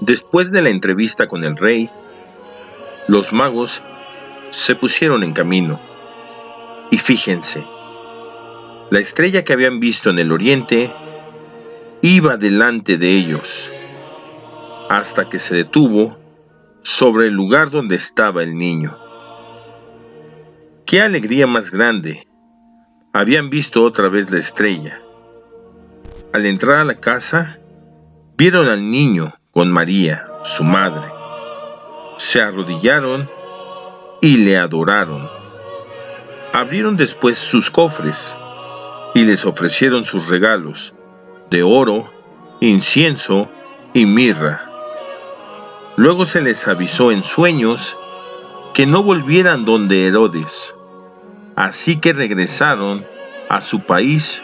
Después de la entrevista con el rey, los magos se pusieron en camino. Y fíjense, la estrella que habían visto en el oriente iba delante de ellos, hasta que se detuvo sobre el lugar donde estaba el niño. ¡Qué alegría más grande! Habían visto otra vez la estrella. Al entrar a la casa, vieron al niño con María, su madre. Se arrodillaron y le adoraron. Abrieron después sus cofres y les ofrecieron sus regalos de oro, incienso y mirra. Luego se les avisó en sueños que no volvieran donde Herodes, así que regresaron a su país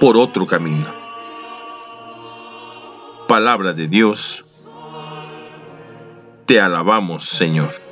por otro camino palabra de Dios. Te alabamos, Señor.